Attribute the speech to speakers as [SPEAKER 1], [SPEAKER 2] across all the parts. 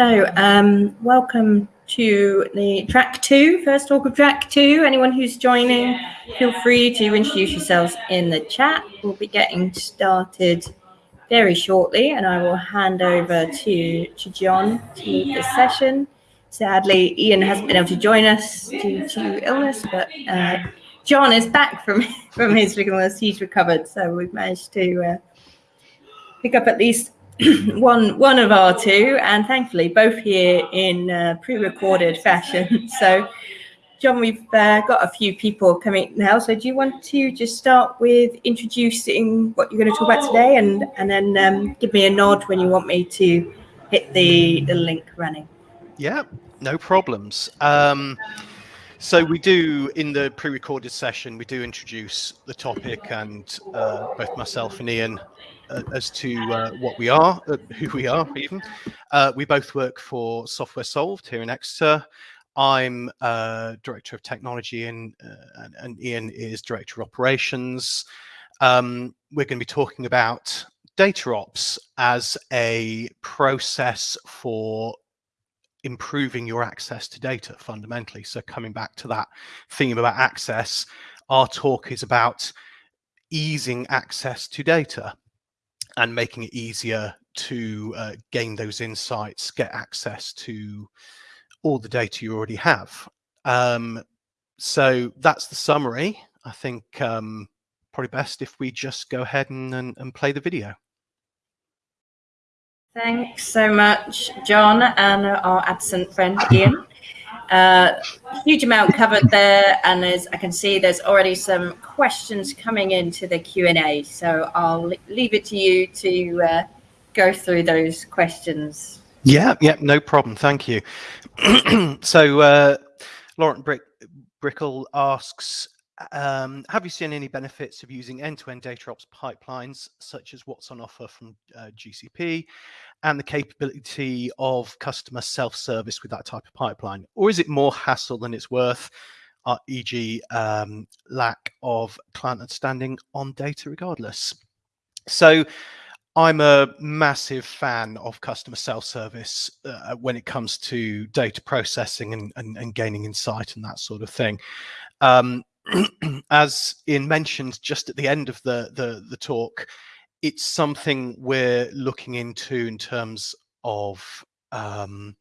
[SPEAKER 1] So, um, welcome to the track two, first talk of track two. Anyone who's joining, feel free to introduce yourselves in the chat. We'll be getting started very shortly, and I will hand over to, to John to lead this session. Sadly, Ian hasn't been able to join us due to illness, but uh, John is back from, from his illness. He's recovered, so we've managed to uh, pick up at least one one of our two, and thankfully both here in uh, pre-recorded fashion. So, John, we've uh, got a few people coming now. So, do you want to just start with introducing what you're going to talk about today, and and then um, give me a nod when you want me to hit the the link running?
[SPEAKER 2] Yeah, no problems. Um, so we do in the pre-recorded session, we do introduce the topic, and uh, both myself and Ian uh, as to uh, what we are, uh, who we are even. Uh, we both work for Software Solved here in Exeter. I'm uh, Director of Technology and, and, and, Ian is Director of Operations. Um, we're going to be talking about data ops as a process for improving your access to data fundamentally. So coming back to that theme about access, our talk is about easing access to data and making it easier to uh, gain those insights, get access to all the data you already have. Um, so that's the summary. I think um, probably best if we just go ahead and, and, and play the video.
[SPEAKER 1] Thanks so much, John, and our absent friend Ian. Uh, huge amount covered there, and as I can see, there's already some questions coming into the Q and A. So I'll leave it to you to uh, go through those questions.
[SPEAKER 2] Yeah, yeah, no problem. Thank you. so uh, Laurent Brick Brickle asks, um, have you seen any benefits of using end-to-end data ops pipelines, such as what's on offer from uh, GCP, and the capability of customer self-service with that type of pipeline? Or is it more hassle than it's worth, uh, e.g. Um, lack of client understanding on data regardless? So I'm a massive fan of customer self-service uh, when it comes to data processing and, and, and, gaining insight and that sort of thing. Um, as Ian mentioned just at the end of the, the, the talk, it's something we're looking into in terms of um,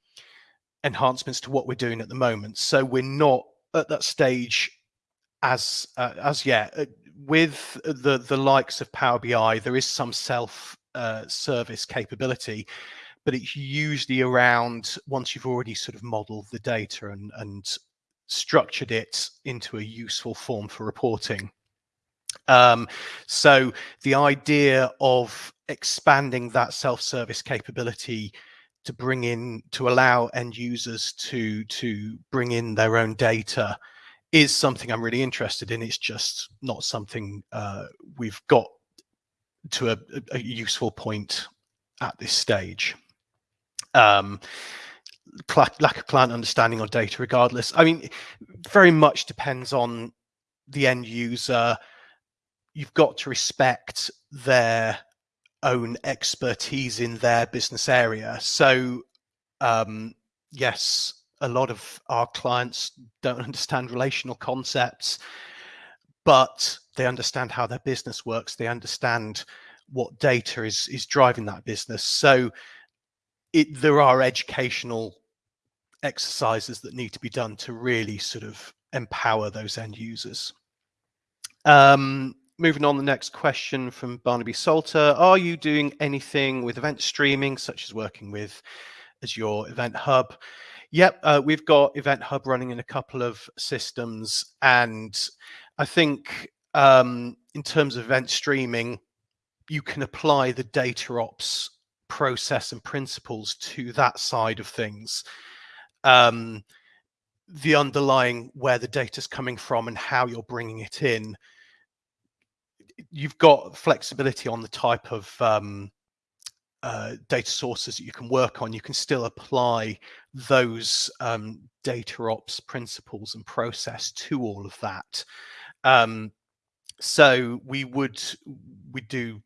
[SPEAKER 2] enhancements to what we're doing at the moment. So we're not at that stage as uh, as yet. Uh, with the the likes of Power BI, there is some self uh, service capability, but it's usually around once you've already sort of modeled the data and and structured it into a useful form for reporting. Um, so the idea of expanding that self-service capability to bring in to allow end users to to bring in their own data is something I'm really interested in. It's just not something uh, we've got to a, a, useful point at this stage. Um, lack of client understanding or data regardless. I mean, very much depends on the end user. You've got to respect their own expertise in their business area. So, um, yes, a lot of our clients don't understand relational concepts, but they understand how their business works. They understand what data is is driving that business. So, it there are educational exercises that need to be done to really sort of empower those end users. Um, moving on, the next question from Barnaby Salter. Are you doing anything with event streaming, such as working with Azure Event Hub? Yep, uh, we've got Event Hub running in a couple of systems. And I think um, in terms of event streaming, you can apply the data ops process and principles to that side of things um, the underlying where the data is coming from and how you're bringing it in, you've got flexibility on the type of um, uh, data sources that you can work on. You can still apply those um, data ops principles and process to all of that. Um, so we would we do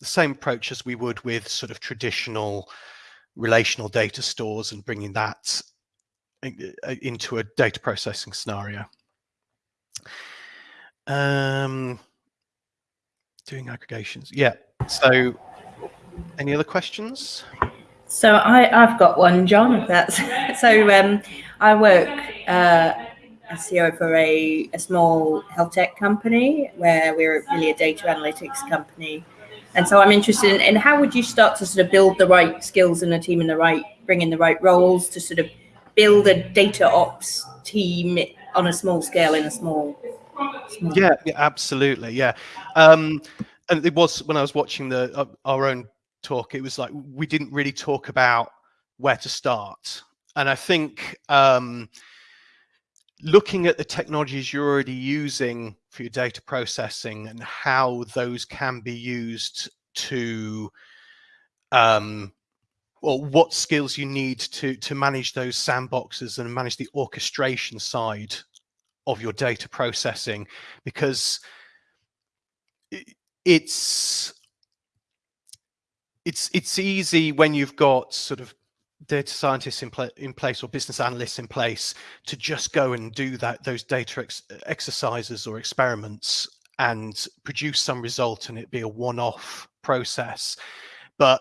[SPEAKER 2] the same approach as we would with sort of traditional relational data stores and bringing that into a data processing scenario. Um, doing aggregations. Yeah. So any other questions?
[SPEAKER 1] So I, I've got one, John, that's so um, I work uh, as CEO for a, a small health tech company where we're really a data analytics company. And so I'm interested in, in how would you start to sort of build the right skills in a team in the right, bring in the right roles to sort of build a data ops team on a small scale in a small,
[SPEAKER 2] small yeah, yeah absolutely yeah. Um and it was when i was watching the uh, our own talk it was like we didn't really talk about where to start. And i think um looking at the technologies you're already using for your data processing and how those can be used to um, or what skills you need to to manage those sandboxes and manage the orchestration side of your data processing because it's it's it's easy when you've got sort of data scientists in, pl in place or business analysts in place to just go and do that those data ex exercises or experiments and produce some result and it be a one-off process. But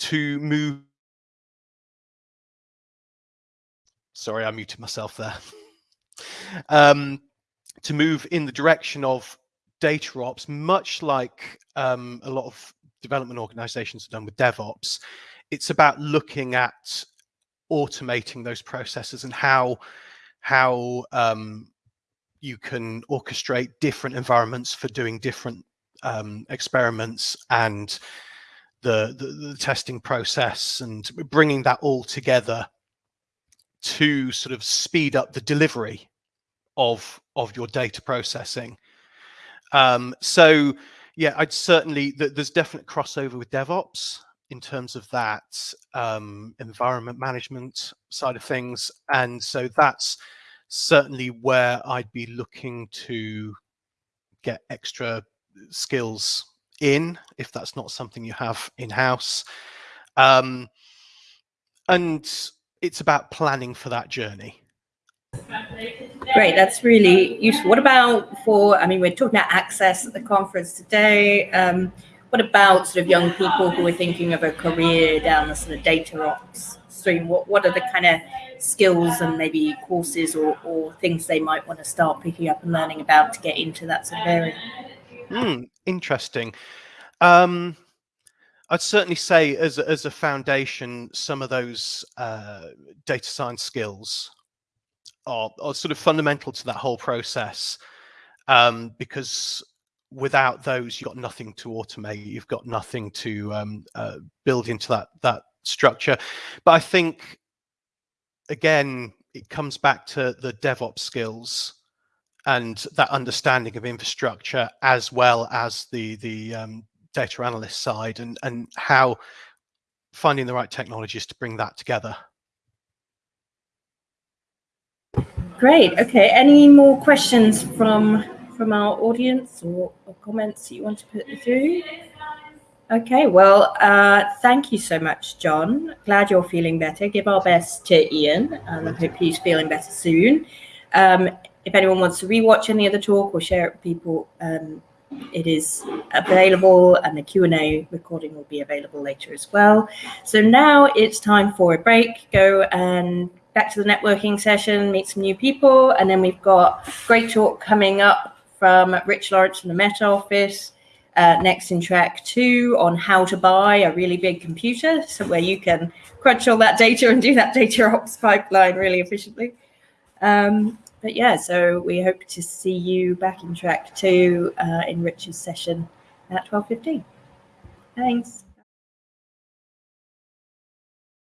[SPEAKER 2] to move sorry, I muted myself there. um, to move in the direction of data ops, much like um, a lot of development organizations have done with DevOps, it's about looking at automating those processes and how how um, you can orchestrate different environments for doing different um, experiments and the, the, the testing process and bringing that all together to sort of speed up the delivery of of your data processing. Um, so yeah, I'd certainly there's definite crossover with DevOps in terms of that um, environment management side of things, and so that's certainly where I'd be looking to get extra skills in if that's not something you have in house. Um, and it's about planning for that journey.
[SPEAKER 1] Great, that's really useful. What about for, I mean, we're talking about access at the conference today. Um, what about sort of young people who are thinking of a career down the sort of data ops stream? What, what are the kind of skills and maybe courses or, or things they might want to start picking up and learning about to get into that sort of area?
[SPEAKER 2] Hmm, interesting. Um, I'd certainly say as a, as a foundation, some of those uh, data science skills are, are, sort of fundamental to that whole process um, because without those, you've got nothing to automate. You've got nothing to um, uh, build into that that structure. But I think again, it comes back to the DevOps skills and that understanding of infrastructure as well as the the um, data analyst side and, and how finding the right technologies to bring that together.
[SPEAKER 1] Great. Okay. Any more questions from from our audience or, or comments you want to put through? Okay. Well, uh, thank you so much, John. Glad you're feeling better. Give our best to Ian, and I hope he's feeling better soon. Um, if anyone wants to rewatch any of the talk or share it with people, um, it is available and the Q&A recording will be available later as well. So now it's time for a break, go and back to the networking session, meet some new people, and then we've got great talk coming up from Rich Lawrence from the Met Office, uh, next in track two on how to buy a really big computer, so where you can crunch all that data and do that data ops pipeline really efficiently. Um, but yeah, so we hope to see you back in track two uh, in Rich's session at 12.15. Thanks.